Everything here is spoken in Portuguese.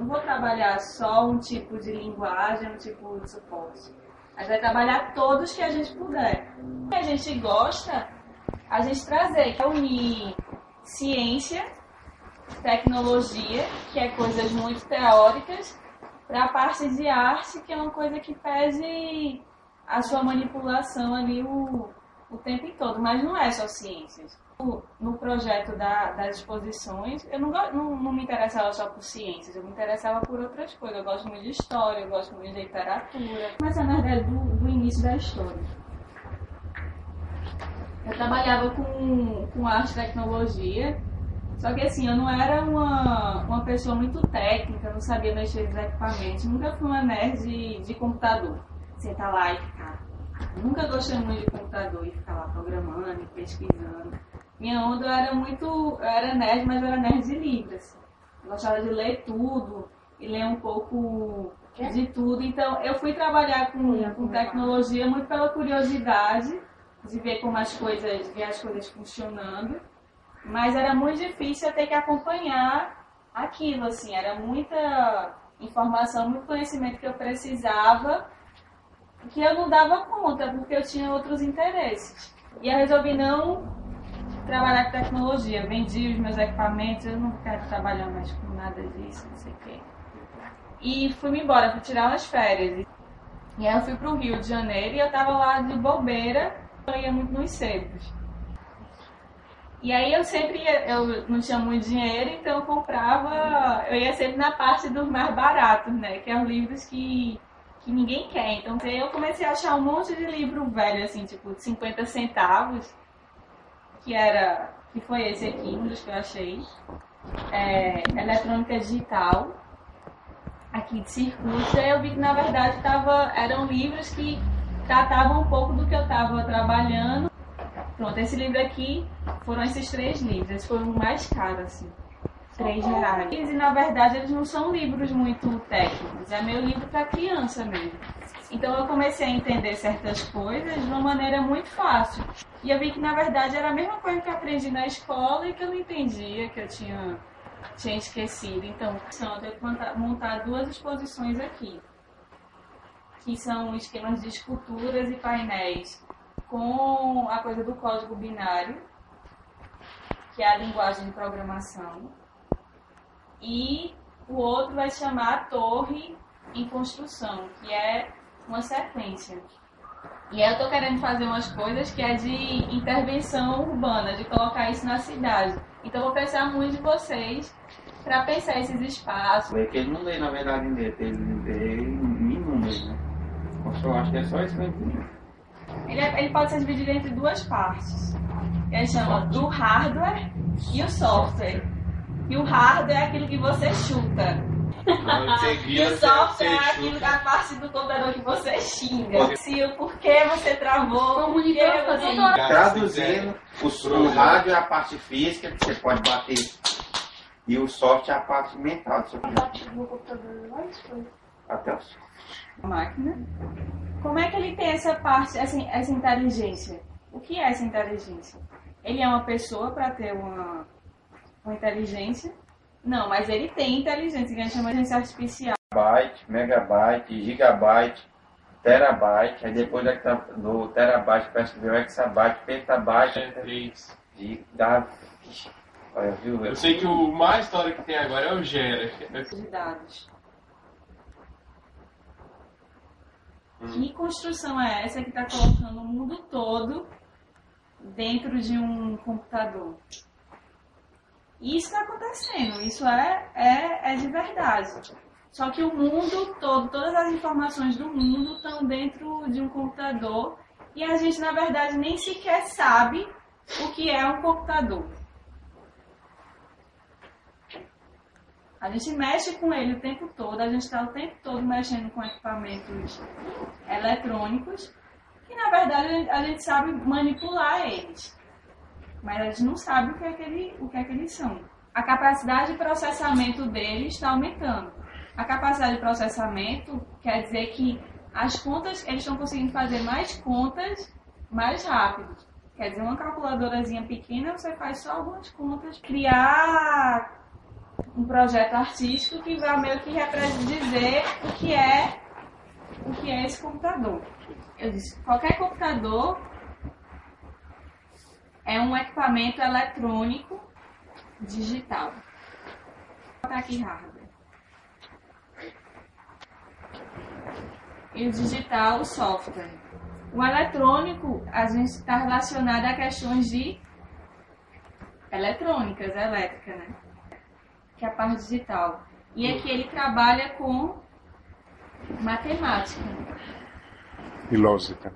Não vou trabalhar só um tipo de linguagem, um tipo de suporte. Mas vai trabalhar todos que a gente puder. O que a gente gosta, a gente trazer, que é unir ciência, tecnologia, que é coisas muito teóricas, para a parte de arte, que é uma coisa que pede a sua manipulação ali o, o tempo todo, mas não é só ciências. No projeto da, das exposições, eu não, não, não, me interessava só por ciências, eu me interessava por outras coisas. Eu gosto muito de história, eu gosto muito de literatura. Mas é na verdade do, do início da história. Eu trabalhava com, com arte e tecnologia, só que assim, eu não era uma, uma pessoa muito técnica, não sabia mexer nos equipamentos, nunca fui uma nerd de, de computador. Sentar lá e. Nunca gostei muito de computador e ficar lá programando e pesquisando. Minha onda era muito. Eu era nerd, mas eu era nerd de livros. Assim. Eu gostava de ler tudo e ler um pouco de tudo. Então eu fui trabalhar com, com tecnologia muito pela curiosidade de ver como as coisas, ver as coisas funcionando. Mas era muito difícil eu ter que acompanhar aquilo, assim, era muita informação, muito conhecimento que eu precisava, que eu não dava conta, porque eu tinha outros interesses. E eu resolvi não trabalhar com tecnologia, vendi os meus equipamentos, eu não quero trabalhar mais com nada disso, não sei o quê. E fui-me embora, fui tirar umas férias. E aí eu fui para o Rio de Janeiro e eu estava lá de bobeira, eu ia muito nos sebos. E aí eu sempre ia, eu não tinha muito dinheiro, então eu comprava, eu ia sempre na parte dos mais baratos, né? Que é os livros que, que ninguém quer. Então eu comecei a achar um monte de livro velho, assim, tipo, de 50 centavos, que era. que foi esse aqui, um dos que eu achei. É, eletrônica digital, aqui de circuito, e eu vi que na verdade tava, eram livros que tratavam um pouco do que eu estava trabalhando Pronto, esse livro aqui foram esses três livros. Eles foram mais caros, assim. Três reais. E na verdade eles não são livros muito técnicos. É meu livro para criança mesmo. Então eu comecei a entender certas coisas de uma maneira muito fácil. E eu vi que na verdade era a mesma coisa que eu aprendi na escola e que eu não entendia, que eu tinha, tinha esquecido. Então, eu que montar duas exposições aqui, que são esquemas de esculturas e painéis com a coisa do código binário, que é a linguagem de programação, e o outro vai chamar torre em construção, que é uma sequência. E aí eu estou querendo fazer umas coisas que é de intervenção urbana, de colocar isso na cidade. Então eu vou pensar muito de vocês para pensar esses espaços. É que ele não lê, na verdade, em letra, ele lê em números, né? Eu acho que é só eu entendi. Ele, é, ele pode ser dividido entre duas partes. Ele chama do hardware e o software. E o hardware é aquilo que você chuta. e o software é aquilo da parte do computador que você xinga. Se o porquê você travou, comunicando, você... Traduzindo, o, o rádio é a parte física que você pode bater. E o software é a parte mental. A parte do computador é Até o software. Máquina. Como é que ele tem essa parte, essa, essa inteligência? O que é essa inteligência? Ele é uma pessoa para ter uma, uma inteligência? Não, mas ele tem inteligência, que a gente chama de inteligência artificial. Byte, megabyte, gigabyte, terabyte, aí depois do terabyte parece que veio exabyte, petabyte, é três. Giga... Olha, viu? Eu sei que o mais história que tem agora é o Gera. De dados. Que construção é essa que está colocando o mundo todo dentro de um computador? Isso está acontecendo, isso é, é, é de verdade. Só que o mundo todo, todas as informações do mundo estão dentro de um computador e a gente, na verdade, nem sequer sabe o que é um computador. A gente mexe com ele o tempo todo, a gente está o tempo todo mexendo com equipamentos eletrônicos, que na verdade a gente sabe manipular eles. Mas a gente não sabe o que é que, ele, o que, é que eles são. A capacidade de processamento deles está aumentando. A capacidade de processamento quer dizer que as contas, eles estão conseguindo fazer mais contas mais rápido. Quer dizer, uma calculadorazinha pequena, você faz só algumas contas. Criar um projeto artístico que vai meio que dizer o que é o que é esse computador. Eu disse, qualquer computador é um equipamento eletrônico digital. Vou botar aqui hardware. E o digital, o software. O eletrônico, a gente está relacionado a questões de eletrônicas, elétrica, né? Que é a parte digital. E aqui ele trabalha com matemática. E lógica.